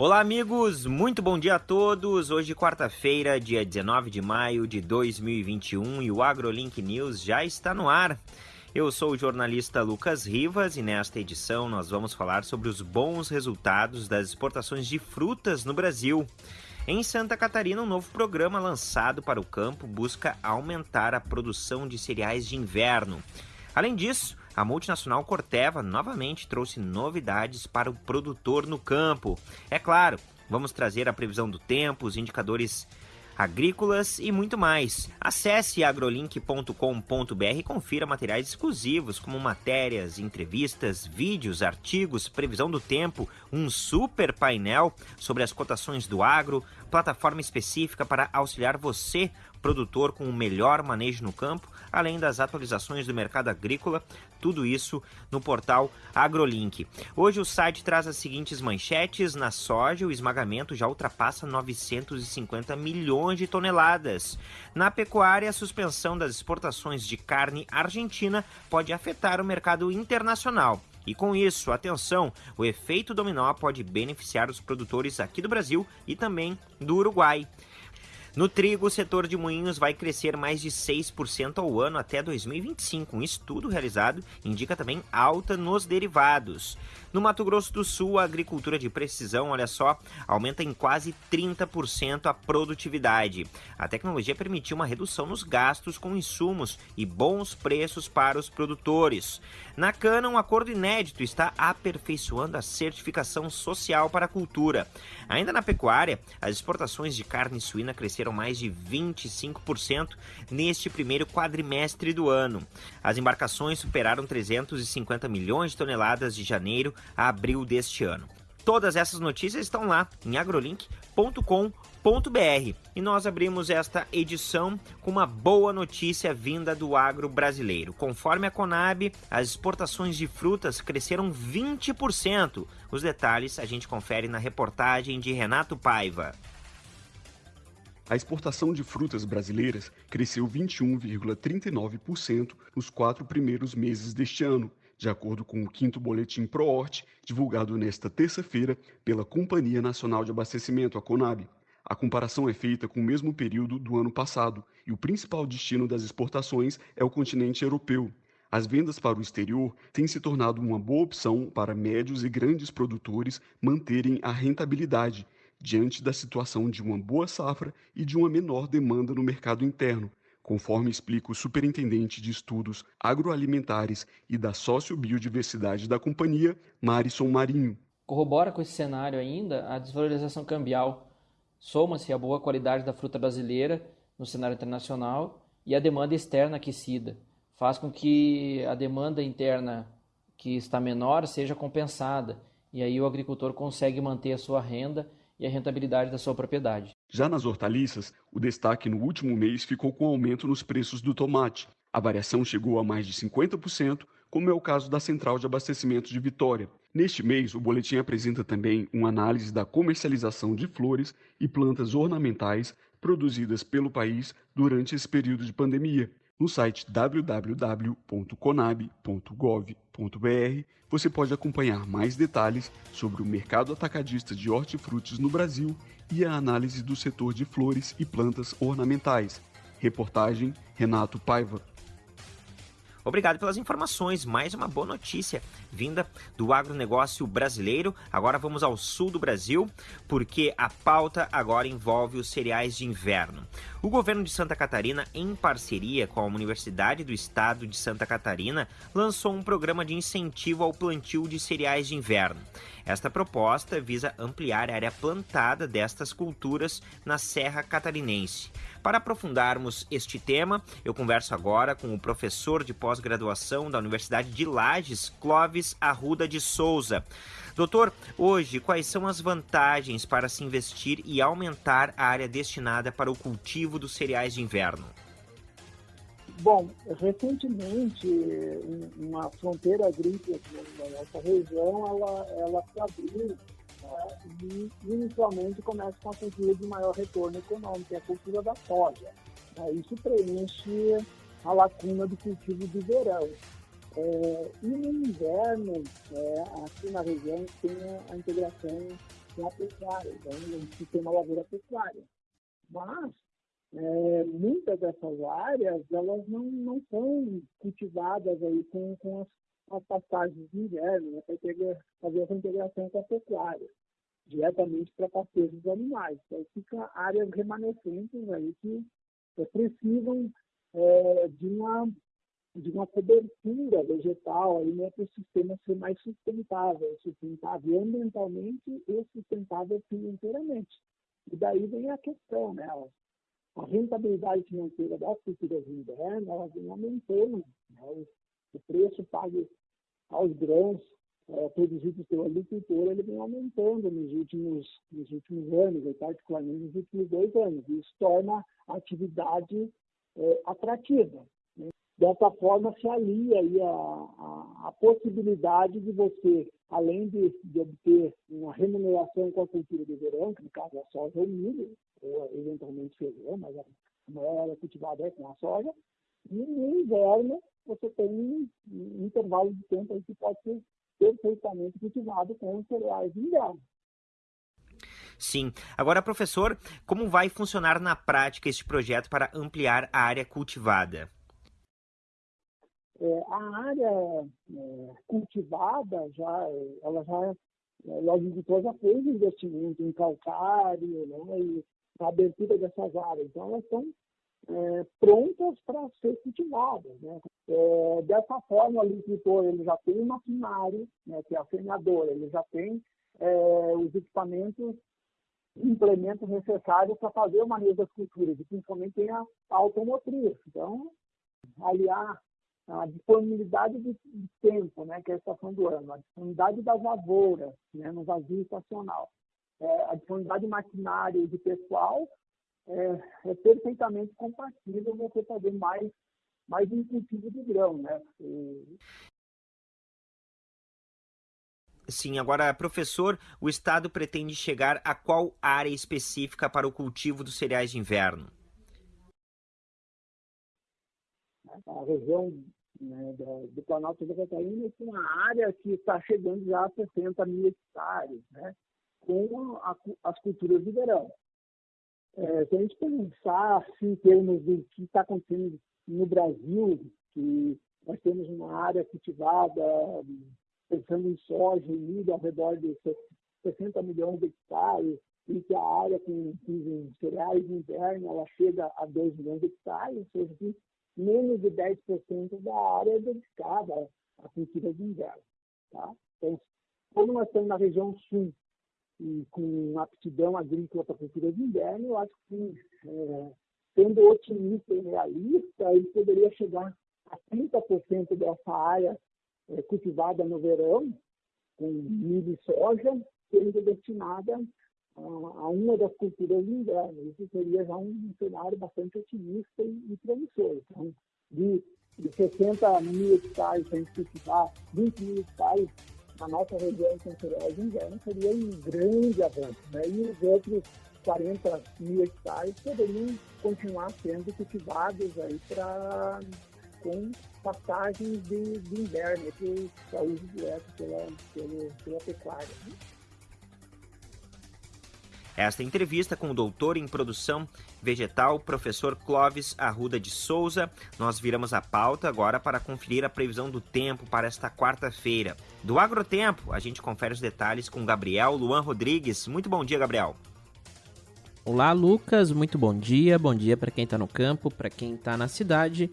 Olá, amigos, muito bom dia a todos. Hoje, quarta-feira, dia 19 de maio de 2021, e o AgroLink News já está no ar. Eu sou o jornalista Lucas Rivas e nesta edição nós vamos falar sobre os bons resultados das exportações de frutas no Brasil. Em Santa Catarina, um novo programa lançado para o campo busca aumentar a produção de cereais de inverno. Além disso, a multinacional Corteva novamente trouxe novidades para o produtor no campo. É claro, vamos trazer a previsão do tempo, os indicadores agrícolas e muito mais. Acesse agrolink.com.br e confira materiais exclusivos como matérias, entrevistas, vídeos, artigos, previsão do tempo, um super painel sobre as cotações do agro, plataforma específica para auxiliar você produtor com o melhor manejo no campo, além das atualizações do mercado agrícola, tudo isso no portal AgroLink. Hoje o site traz as seguintes manchetes: na soja, o esmagamento já ultrapassa 950 milhões de toneladas. Na pecuária, a suspensão das exportações de carne argentina pode afetar o mercado internacional. E com isso, atenção, o efeito dominó pode beneficiar os produtores aqui do Brasil e também do Uruguai. No trigo, o setor de moinhos vai crescer mais de 6% ao ano até 2025. Um estudo realizado indica também alta nos derivados. No Mato Grosso do Sul, a agricultura de precisão, olha só, aumenta em quase 30% a produtividade. A tecnologia permitiu uma redução nos gastos com insumos e bons preços para os produtores. Na cana, um acordo inédito está aperfeiçoando a certificação social para a cultura. Ainda na pecuária, as exportações de carne suína cresceram mais de 25% neste primeiro quadrimestre do ano. As embarcações superaram 350 milhões de toneladas de janeiro a abril deste ano. Todas essas notícias estão lá em agrolink.com.br. E nós abrimos esta edição com uma boa notícia vinda do agro brasileiro. Conforme a Conab, as exportações de frutas cresceram 20%. Os detalhes a gente confere na reportagem de Renato Paiva. A exportação de frutas brasileiras cresceu 21,39% nos quatro primeiros meses deste ano, de acordo com o quinto boletim ProHort, divulgado nesta terça-feira pela Companhia Nacional de Abastecimento, a Conab. A comparação é feita com o mesmo período do ano passado e o principal destino das exportações é o continente europeu. As vendas para o exterior têm se tornado uma boa opção para médios e grandes produtores manterem a rentabilidade diante da situação de uma boa safra e de uma menor demanda no mercado interno, conforme explica o superintendente de estudos agroalimentares e da sociobiodiversidade da companhia, Marison Marinho. Corrobora com esse cenário ainda a desvalorização cambial. Soma-se a boa qualidade da fruta brasileira no cenário internacional e a demanda externa aquecida. Faz com que a demanda interna que está menor seja compensada e aí o agricultor consegue manter a sua renda e a rentabilidade da sua propriedade. Já nas hortaliças, o destaque no último mês ficou com o aumento nos preços do tomate. A variação chegou a mais de 50%, como é o caso da Central de Abastecimento de Vitória. Neste mês, o boletim apresenta também uma análise da comercialização de flores e plantas ornamentais produzidas pelo país durante esse período de pandemia. No site www.conab.gov.br você pode acompanhar mais detalhes sobre o mercado atacadista de hortifrutis no Brasil e a análise do setor de flores e plantas ornamentais. Reportagem Renato Paiva. Obrigado pelas informações. Mais uma boa notícia vinda do agronegócio brasileiro. Agora vamos ao sul do Brasil, porque a pauta agora envolve os cereais de inverno. O governo de Santa Catarina, em parceria com a Universidade do Estado de Santa Catarina, lançou um programa de incentivo ao plantio de cereais de inverno. Esta proposta visa ampliar a área plantada destas culturas na Serra Catarinense. Para aprofundarmos este tema, eu converso agora com o professor de pós-graduação da Universidade de Lages, Clóvis Arruda de Souza. Doutor, hoje, quais são as vantagens para se investir e aumentar a área destinada para o cultivo dos cereais de inverno? Bom, recentemente, uma fronteira agrícola na nossa região, ela, ela se abriu né, e inicialmente começa com a cultura de maior retorno econômico, que é a cultura da soja. Né, isso preenche a lacuna do cultivo do verão. É, e no inverno, é, aqui na região, tem a integração com a pecuária, então um sistema lavoura-pecuária. Mas é, muitas dessas áreas elas não, não são cultivadas aí com, com as, as pastagens de inverno, né, para fazer essa integração com a pecuária, diretamente para pastejo dos animais. Então fica áreas remanescentes aí que precisam é, de uma de uma cobertura vegetal aí né, para o sistema ser mais sustentável, sustentável ambientalmente e sustentável financeiramente. E daí vem a questão, né? A rentabilidade financeira das culturas de inverno, ela vem aumentando. Né? O preço pago aos grãos é, produzidos pelo agricultor, ele vem aumentando nos últimos, nos últimos anos, particularmente nos últimos dois anos. Isso torna a atividade é, atrativa. Né? Dessa forma, se alia aí a, a, a, possibilidade de você, além de, de, obter uma remuneração com a cultura de verão, que no caso é soja ou milho, ou eventualmente feijão, mas a maior área cultivada é com a soja, e no inverno você tem um, um intervalo de tempo que pode ser perfeitamente cultivado com os cereais de inverno. Sim. Agora, professor, como vai funcionar na prática este projeto para ampliar a área cultivada? É, a área é, cultivada já, ela já, é, logo de já fez investimento em calcário, né, e a abertura dessas áreas. Então, elas estão é, prontas para ser cultivadas. Né? É, dessa forma, o agricultor ele já tem o maquinário, né, que é a semeadora, ele já tem é, os equipamentos implementos necessários para fazer o manejo das culturas, e principalmente tem a, automotriz. Então, aliar a disponibilidade de, de, tempo, né, que é a estação do ano, a disponibilidade das lavouras, né, no vazio estacional, é, a disponibilidade de maquinário e de pessoal é, é, perfeitamente compatível você fazer mais, mais um cultivo de grão, né? E, Sim, agora, professor, o Estado pretende chegar a qual área específica para o cultivo dos cereais de inverno? A região né, do Planalto da Catarina tem uma área que está chegando já a 60 mil hectares, né, com a, as culturas de verão. É, se a gente pensar assim, em termos do que está acontecendo no Brasil, que nós temos uma área cultivada pensando em soja e milho ao redor de 60 milhões de hectares, e que a área com, cereais de inverno ela chega a 2 milhões de hectares, ou seja, que menos de 10% da área é dedicada à cultura de inverno. Tá? Então, como nós estamos na região sul e com aptidão agrícola para a cultura de inverno, eu acho que, é, sendo otimista e realista, ele poderia chegar a 30% dessa área é, cultivada no verão, com milho e soja, sendo destinada a, a, uma das culturas de inverno. Isso seria já um cenário bastante otimista e, e promissor. Então, de, de 60 mil hectares para a gente cultivar 20 mil hectares na nossa região cereais de inverno seria um grande avanço. Né? E os outros 40 mil hectares poderiam continuar sendo cultivados para com passagens de, de inverno para uso direto pela, pela, pela pecuária. Esta entrevista com o doutor em produção vegetal, professor Clóvis Arruda de Souza. Nós viramos a pauta agora para conferir a previsão do tempo para esta quarta-feira. Do Agrotempo, a gente confere os detalhes com Gabriel Luan Rodrigues. Muito bom dia, Gabriel. Olá, Lucas. Muito bom dia. Bom dia para quem está no campo, para quem está na cidade.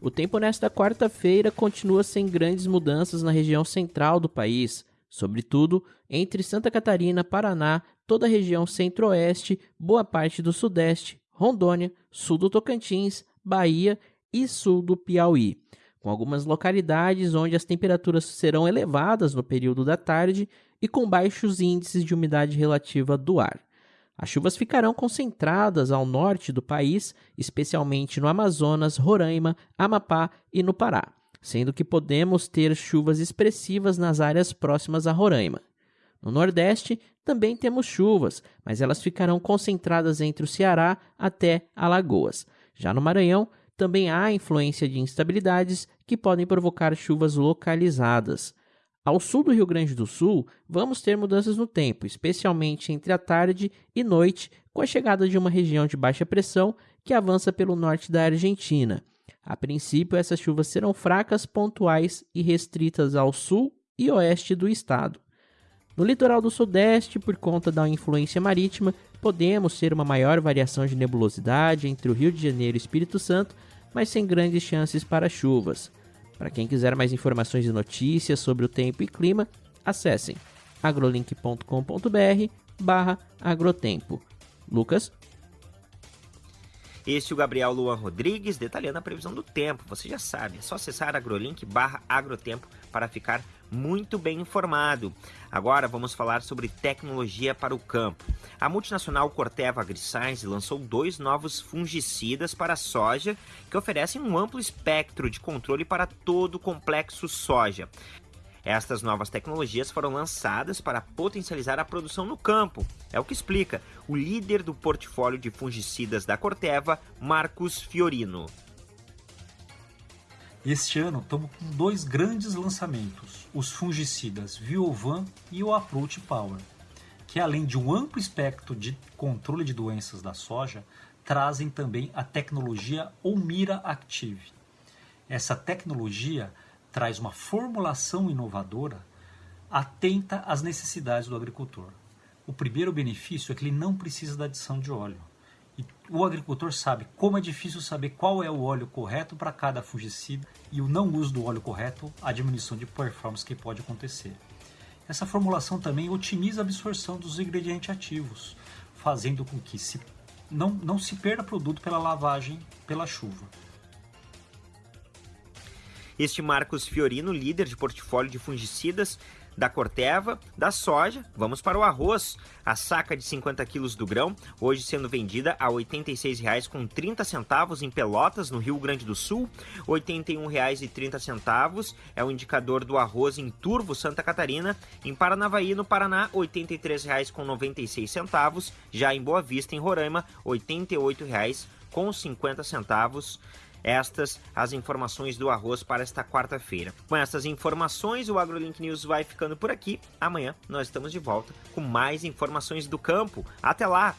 O tempo nesta quarta-feira continua sem grandes mudanças na região central do país, sobretudo entre Santa Catarina, Paraná, toda a região centro-oeste, boa parte do sudeste, Rondônia, sul do Tocantins, Bahia e sul do Piauí, com algumas localidades onde as temperaturas serão elevadas no período da tarde e com baixos índices de umidade relativa do ar. As chuvas ficarão concentradas ao norte do país, especialmente no Amazonas, Roraima, Amapá e no Pará, sendo que podemos ter chuvas expressivas nas áreas próximas a Roraima. No Nordeste também temos chuvas, mas elas ficarão concentradas entre o Ceará até Alagoas. Já no Maranhão, também há influência de instabilidades que podem provocar chuvas localizadas. Ao sul do Rio Grande do Sul, vamos ter mudanças no tempo, especialmente entre a tarde e noite, com a chegada de uma região de baixa pressão que avança pelo norte da Argentina. A princípio, essas chuvas serão fracas, pontuais e restritas ao sul e oeste do estado. No litoral do sudeste, por conta da influência marítima, podemos ter uma maior variação de nebulosidade entre o Rio de Janeiro e Espírito Santo, mas sem grandes chances para chuvas. Para quem quiser mais informações e notícias sobre o tempo e clima, acessem agrolink.com.br barra agrotempo. Lucas? Este é o Gabriel Luan Rodrigues detalhando a previsão do tempo. Você já sabe, é só acessar agrolink barra agrotempo para ficar muito bem informado. Agora vamos falar sobre tecnologia para o campo. A multinacional Corteva AgriScience lançou dois novos fungicidas para a soja que oferecem um amplo espectro de controle para todo o complexo soja. Estas novas tecnologias foram lançadas para potencializar a produção no campo. É o que explica o líder do portfólio de fungicidas da Corteva, Marcos Fiorino. Este ano estamos com dois grandes lançamentos, os fungicidas Viovan e o Approach Power, que além de um amplo espectro de controle de doenças da soja, trazem também a tecnologia Omira Active. Essa tecnologia traz uma formulação inovadora atenta às necessidades do agricultor. O primeiro benefício é que ele não precisa da adição de óleo. O agricultor sabe como é difícil saber qual é o óleo correto para cada fungicida e o não uso do óleo correto, a diminuição de performance que pode acontecer. Essa formulação também otimiza a absorção dos ingredientes ativos, fazendo com que se não, não se perda produto pela lavagem pela chuva. Este Marcos Fiorino, líder de portfólio de fungicidas, da Corteva, da soja, vamos para o arroz. A saca de 50 quilos do grão, hoje sendo vendida a R$ 86,30 em Pelotas, no Rio Grande do Sul. R$ 81,30 é o indicador do arroz em Turvo, Santa Catarina. Em Paranavaí, no Paraná, R$ 83,96. Já em Boa Vista, em Roraima, R$ 88,50 estas as informações do arroz para esta quarta-feira. Com essas informações, o AgroLink News vai ficando por aqui. Amanhã nós estamos de volta com mais informações do campo. Até lá!